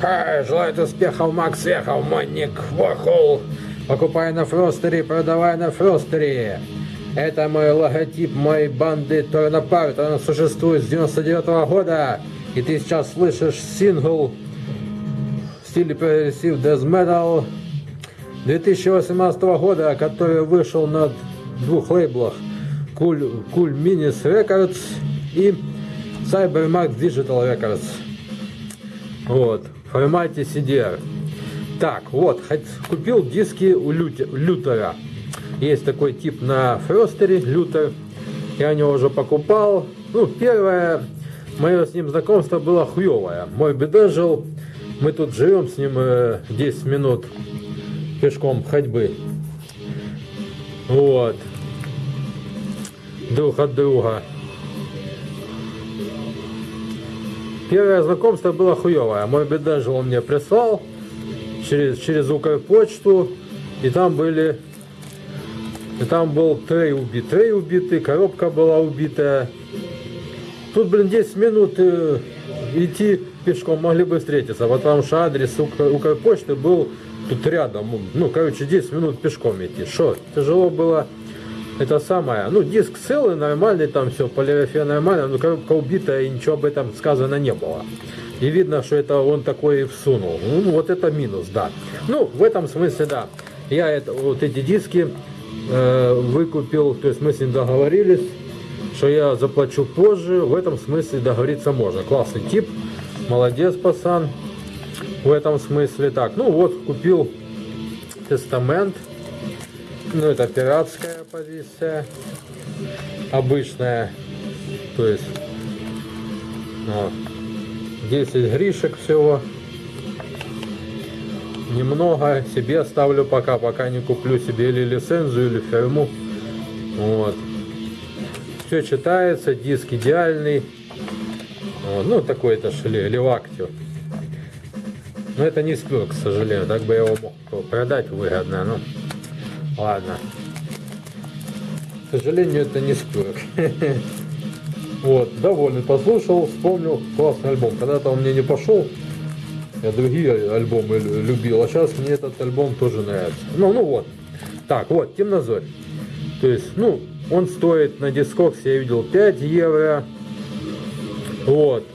Ха, желает успехов, Макс Вехов, Манник Ворхол. Покупай на Фростере, продавай на Фростере. Это мой логотип моей банды Торнапарт. Она существует с 99 -го года. И ты сейчас слышишь сингл в стиле прогрессив Death Metal 2018 года, который вышел на двух лейблах Cool, cool Minis Records и Cybermax Digital Records. Вот, в формате CDR. Так, вот, купил диски у Лютера. Есть такой тип на Фростере, Лютер. Я него уже покупал. Ну, первое мое с ним знакомство было хуевое. Мой бедежил, мы тут живем с ним 10 э, минут пешком ходьбы. Вот. Друг от друга. Первое знакомство было хуевое. Мой бедежил он мне прислал через, через Укрпочту. И там были... И там был трей убит, трей убитый, коробка была убитая. Тут, блин, 10 минут э, идти пешком могли бы встретиться, потому что адрес Укрпочты был тут рядом. Ну, короче, 10 минут пешком идти. Что, тяжело было это самое. Ну, диск целый, нормальный, там все, полиграфия нормальная, но коробка убитая, и ничего об этом сказано не было. И видно, что это он такой и всунул. Ну, вот это минус, да. Ну, в этом смысле, да. Я это, вот эти диски э, выкупил, то есть мы с ним договорились, что я заплачу позже. В этом смысле договориться можно. Классный тип, молодец, пацан. В этом смысле так. Ну вот, купил тестамент. Ну, это пиратская позиция. Обычная. То есть, вот. 10 гришек всего. Немного себе оставлю пока, пока не куплю себе или лицензию, или фирму. Вот. Все читается, диск идеальный. Вот. Ну, такой это левактио. Но это не спил, к сожалению. Так бы я его мог продать выгодно. Ну, ладно. К сожалению, это не спирок. Вот, довольный, послушал, вспомнил, классный альбом. Когда-то он мне не пошел, я другие альбомы любил, а сейчас мне этот альбом тоже нравится. Ну, ну вот. Так, вот, Темнозорь. То есть, ну, он стоит на дискоксе, я видел, 5 евро. Вот.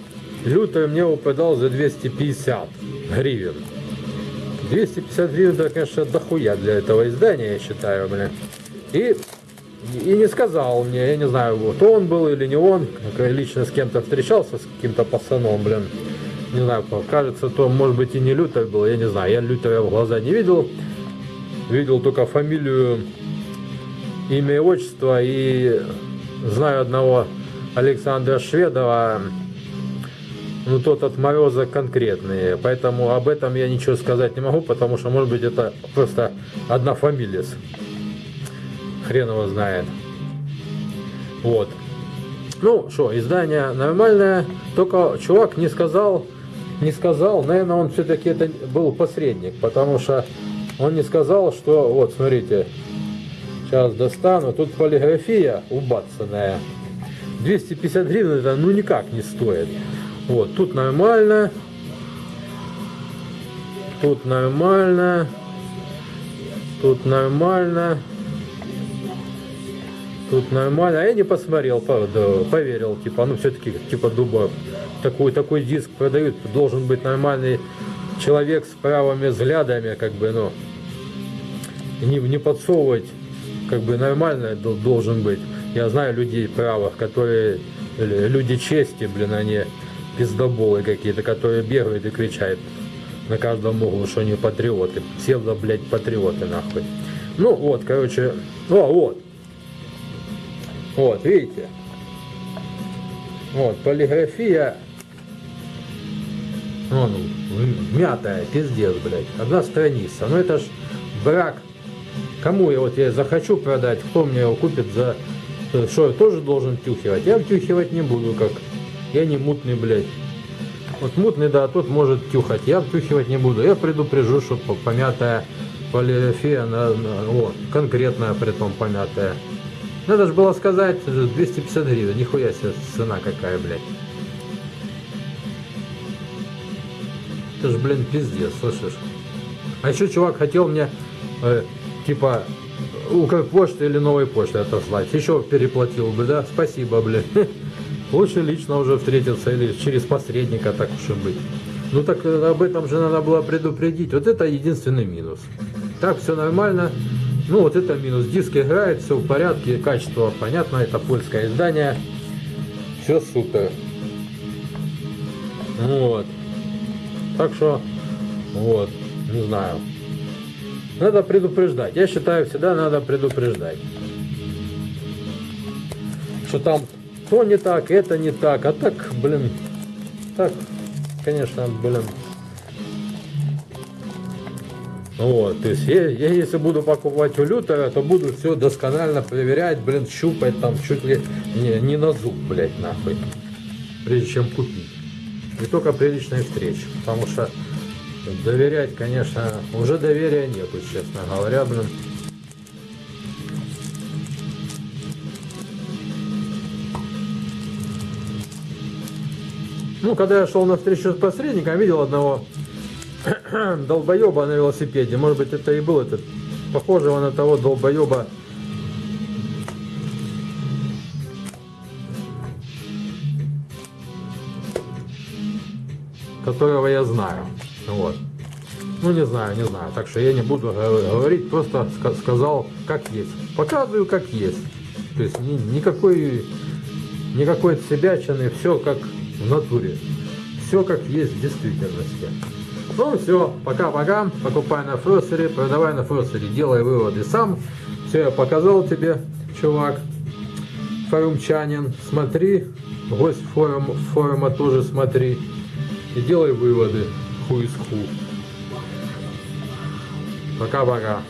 Лютер мне выпадал за 250 гривен. 250 гривен, это, конечно, дохуя для этого издания, я считаю, блин. И и не сказал мне, я не знаю, вот он был или не он, лично с кем-то встречался, с каким-то пацаном, блин, не знаю, кажется, то, может быть, и не Лютер был, я не знаю, я Лютера в глаза не видел, видел только фамилию, имя и отчество, и знаю одного Александра Шведова, ну, тот от Мороза конкретный, поэтому об этом я ничего сказать не могу, потому что, может быть, это просто одна фамилия хрен его знает. Вот. Ну, что, издание нормальное, только чувак не сказал, не сказал, наверное, он все-таки это был посредник, потому что он не сказал, что, вот, смотрите, сейчас достану, тут полиграфия убацанная, 250 гривен это ну никак не стоит. Вот, тут нормально, тут нормально, тут нормально, тут нормально. А я не посмотрел, правда, поверил, типа, ну все-таки, типа, дуба, такой, такой диск продают, должен быть нормальный человек с правыми взглядами, как бы, ну, не, не подсовывать, как бы, нормально должен быть. Я знаю людей правых, которые, люди чести, блин, они пиздоболы какие-то, которые бегают и кричат на каждом углу, что они патриоты. Псевдо, блядь, патриоты, нахуй. Ну, вот, короче, о, вот, вот, видите? Вот, полиграфия. Вон, мятая, пиздец, блядь. Одна страница. Ну это ж брак. Кому я вот я захочу продать, кто мне его купит за... Что, я тоже должен тюхивать? Я втюхивать не буду, как... Я не мутный, блядь. Вот мутный, да, тот может тюхать. Я втюхивать не буду. Я предупрежу, что помятая полиграфия, она, о, конкретная, при том помятая. Надо же было сказать 250 гривен. Нихуя себе цена какая, блядь. Это ж, блин, пиздец, слышишь? А еще чувак хотел мне, э, типа, Укрпочты или новой почты отослать. Еще переплатил бы, да? Спасибо, блин. Лучше лично уже встретиться или через посредника, так уж и быть. Ну так э, об этом же надо было предупредить. Вот это единственный минус. Так, все нормально. Ну вот это минус. Диск играет, все в порядке, качество понятно, это польское издание. Все супер. Вот. Так что, вот, не знаю. Надо предупреждать. Я считаю, всегда надо предупреждать. Что там то не так, это не так. А так, блин, так, конечно, блин. Вот, то есть я, я если буду покупать у Лютера, то буду все досконально проверять, блин, щупать там чуть ли не, не на зуб, блядь, нахуй. Прежде чем купить. И только при личной. Потому что доверять, конечно, уже доверия нету, честно говоря, блин. Ну, когда я шел на встречу с посредником, видел одного долбоеба на велосипеде. Может быть, это и был этот, похожего на того долбоеба, которого я знаю. Вот. Ну, не знаю, не знаю. Так что я не буду говорить, просто сказал, как есть. Показываю, как есть. То есть ни, никакой, никакой себячины, все как в натуре. Все как есть в действительности. Ну все, пока-пока. Покупай на ферсере, продавай на ферсере, делай выводы сам. Все, я показал тебе, чувак, форумчанин. Смотри, гость форум, форума тоже смотри. И делай выводы. Who is who. Пока-пока.